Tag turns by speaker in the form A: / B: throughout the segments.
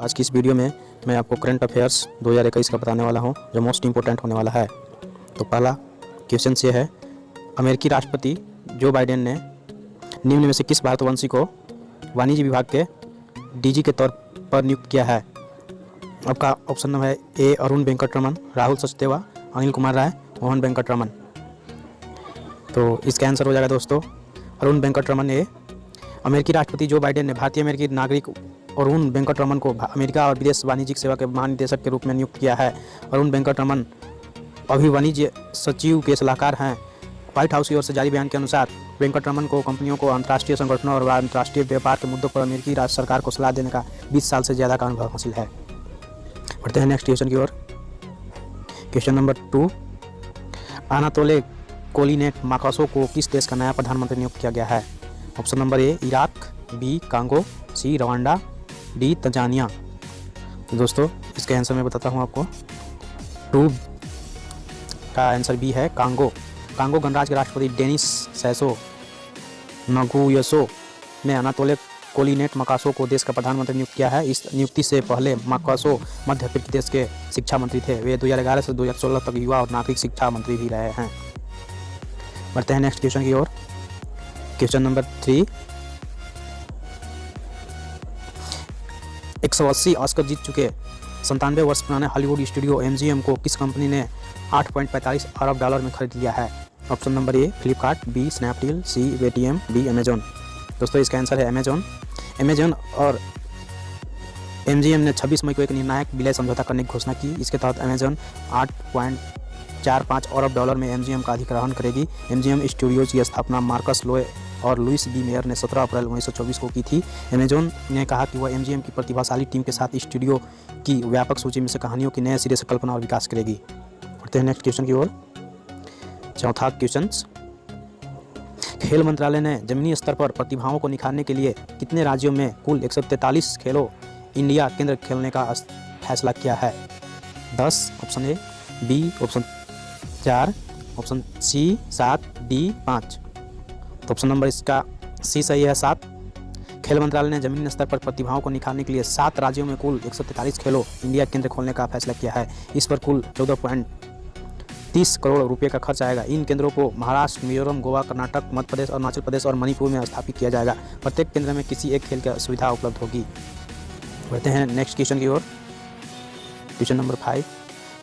A: आज की इस वीडियो में मैं आपको करंट अफेयर्स 2021 का बताने वाला हूँ, जो मोस्ट इम्पोर्टेंट होने वाला है। तो पहला क्वेश्चन ये है, अमेरिकी राष्ट्रपति जो बाइडेन ने निम्न में से किस भारतवंशी को वाणिज्य विभाग के डीजी के तौर पर नियुक्त किया है? आपका ऑप्शन नंबर है ए अरुण वेंकटरमन राहुल सचदेवा अनिल कुमार राय मोहन वेंकटरमन तो इसका आंसर हो जाएगा दोस्तों अरुण वेंकटरमन ए अमेरिकी राष्ट्रपति जो बाइडेन ने भारतीय अमेरिकी नागरिक अरुण वेंकटरमन को अमेरिका और विदेश वाणिज्यिक सेवा के महानिदेशक के रूप में नियुक्त किया है। अरुण वेंकटरमन अभी वाणिज्य सचिव के सलाहकार हैं। व्हाइट हाउस की ओर से जारी बयान के अनुसार वेंकटरमन को कंपनियों को अंतर्राष्ट्रीय संगठनों और अंतर्राष्ट्रीय व्यापार के मुद्दों पर अमेरिकी राज्य सरकार को सलाह देने का 20 साल से ज़्यादा का अनुभव हासिल है। बढ़ते हैं नेक्स्ट क्वेश्चन की ओर। Question number two. Anatole Collinet Makosso को किस देश का नया प्रधानमंत्री नियुक्त किया गया है? Option number A, Iraq, B, Congo, C, Rwanda, D, Tanzania. तो दोस्तों, इसका आंसर मैं बताता हूँ आपको। टू का आंसर बी है कांगो। कांगो गणराज्य के राष्ट्रपति डेनिस सैसो, नगुयसो ने अनातोले कोलिनेट मकासो को देश का प्रधानमंत्री नियुक्त किया है। इस नियुक्ति से पहले मकासो मध्य प्रदेश के शिक्षा मंत्री थे। वे 2011 से 2016 तक युवा और नागरिक शिक्षा मंत्री भी रहे हैं। बढ़ते हैं नेक्स्ट क्वेश्चन की ओर। Question number three. एक सौ अस्सी ऑस्कर जीत चुके। संतानवे वर्ष पुराने हॉलीवुड स्टूडियो एमजीएम को किस कंपनी ने 8.45 अरब डॉलर में खरीद लिया है? Option number A, Flipkart, B, Snapdeal, C, Paytm, D Amazon दोस्तों, इसका आंसर है अमेजोन अमेजोन और एमजीएम ने 26 मई को एक निर्णायक विलय समझौता करने की घोषणा की। इसके तहत अमेजोन आठ चार पाँच अरब डॉलर में एमजीएम का अधिग्रहण करेगी। एम स्टूडियोज की स्थापना मार्कस लोए और लुइस बी मेयर ने 17 अप्रैल 1924 को की थी। अमेजोन ने कहा कि वह एमजीएम की प्रतिभाशाली टीम के साथ स्टूडियो की व्यापक सूची में से कहानियों की नए सिरे से कल्पना और विकास करेगी। बढ़ते हैं नेक्स्ट क्वेश्चन की ओर। चौथा क्वेश्चन खेल मंत्रालय ने जमीनी स्तर पर प्रतिभाओं को निखारने के लिए कितने राज्यों में कुल 143 खेलो इंडिया केंद्र खेलने का फैसला किया है? दस ऑप्शन ए बी ऑप्शन चार ऑप्शन सी सात डी पाँच। तो ऑप्शन नंबर इसका सी सही है सात। खेल मंत्रालय ने ज़मीन स्तर पर प्रतिभाओं को निखारने के लिए सात राज्यों में कुल एक खेलो इंडिया केंद्र खोलने का फैसला किया है। इस पर कुल चौदह पॉइंट तीस करोड़ रुपए का खर्च आएगा। इन केंद्रों को महाराष्ट्र, मिजोरम, गोवा, कर्नाटक, मध्य प्रदेश अरुणाचल प्रदेश और मणिपुर में स्थापित किया जाएगा। प्रत्येक केंद्र में किसी एक खेल की सुविधा उपलब्ध होगी। बढ़ते हैं नेक्स्ट क्वेश्चन की ओर। क्वेश्चन नंबर फाइव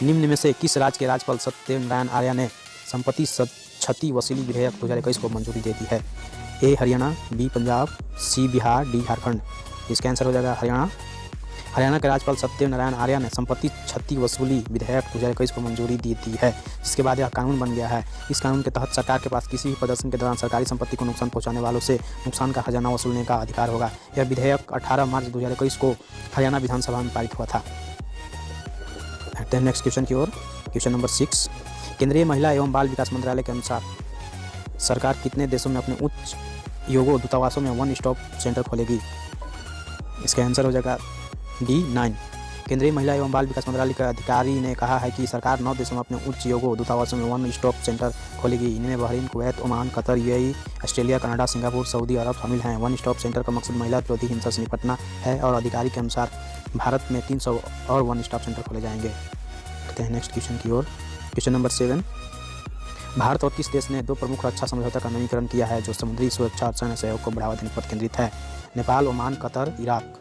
A: निम्न में से किस राज्य के राज्यपाल सत्यनारायण आर्य ने संपत्ति क्षति वसूली विधेयक दो हज़ार इक्कीस को मंजूरी दे दी है। A, Haryana, B, Punjab, C, Bihar, D, Jharkhand. इसका आंसर हो जाएगा हरियाणा। हरियाणा के राज्यपाल सत्यनारायण आर्य ने संपत्ति क्षति वसूली विधेयक दो हज़ार इक्कीस को मंजूरी दी दी है। जिसके बाद यह कानून बन गया है। इस कानून के तहत सरकार के पास किसी भी प्रदर्शन के दौरान सरकारी संपत्ति को नुकसान पहुँचाने वालों से नुकसान का खजाना वसूलने का अधिकार होगा। यह विधेयक 18 मार्च 2021 को हरियाणा विधानसभा में पारित हुआ था। नेक्स्ट क्वेश्चन की ओर। क्वेश्चन नंबर सिक्स केंद्रीय महिला एवं बाल विकास मंत्रालय के अनुसार, सरकार कितने देशों में अपने उच्च योगो दूतावासों में वन स्टॉप सेंटर खोलेगी? इसका आंसर हो जाएगा डी नाइन। केंद्रीय महिला एवं बाल विकास मंत्रालय के अधिकारी ने कहा है कि सरकार नौ देशों में अपने उच्च योगो दूतावासों में वन स्टॉप सेंटर खोलेगी। इनमें Bahrain, Kuwait, Oman, Qatar UAE Australia, Canada, Singapore, Saudi Arabia शामिल हैं। वन स्टॉप सेंटर का मकसद महिला विरोधी हिंसा से निपटना है और अधिकारी के अनुसार भारत में 300 और वन स्टॉप सेंटर खोले जाएँगे। नेक्स्ट क्वेश्चन की ओर। क्वेश्चन नंबर सेवन भारत और किस देश ने दो प्रमुख रक्षा समझौता का नवीकरण किया है, जो समुद्री सुरक्षा और सैन्य सहयोग को बढ़ावा देने पर केंद्रित है? Nepal, Oman, Qatar, Iraq.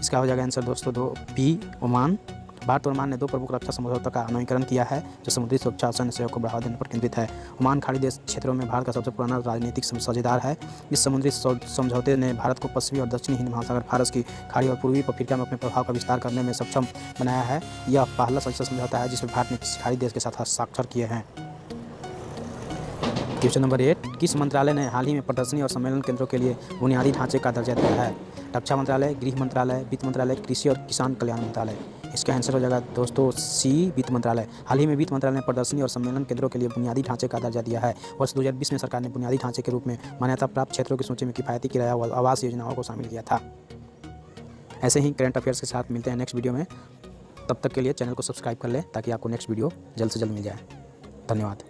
A: इसका हो जाएगा आंसर दोस्तों, दो बी ओमान। भारत और ओमान ने दो प्रमुख रक्षा समझौता का नवीकरण किया है, जो समुद्री सुरक्षा और सैन्य सहयोग को बढ़ावा देने पर केंद्रित है। ओमान खाड़ी देश क्षेत्रों में भारत का सबसे पुराना राजनीतिक साझेदार है। इस समुद्री समझौते ने भारत को पश्चिमी और दक्षिणी हिंद महासागर फारस की खाड़ी और पूर्वी अफ्रीका में अपने प्रभाव का विस्तार करने में सक्षम बनाया है। यह पहला संसद समझौता है, जिसमें भारत ने किसी खाड़ी देश के साथ हस्ताक्षर किए हैं। क्वेश्चन नंबर एट किस मंत्रालय ने हाल ही में प्रदर्शनी और सम्मेलन केंद्रों के लिए बुनियादी ढांचे का दर्जा दिया है? रक्षा मंत्रालय, गृह मंत्रालय, वित्त मंत्रालय, कृषि और किसान कल्याण मंत्रालय। इसका आंसर हो जाएगा, दोस्तों सी वित्त मंत्रालय। हाल ही में वित्त मंत्रालय ने प्रदर्शनी और सम्मेलन केंद्रों के लिए बुनियादी ढांचे का दर्जा दिया है। वर्ष 2020 में सरकार ने बुनियादी ढांचे के रूप में मान्यता प्राप्त क्षेत्रों की सूची में किफायती किराया और आवास योजनाओं को शामिल किया था। ऐसे ही करंट अफेयर्स के साथ मिलते हैं नेक्स्ट वीडियो में। तब तक के लिए चैनल को सब्सक्राइब कर लें ताकि आपको नेक्स्ट वीडियो जल्द से जल्द मिल जाए। धन्यवाद।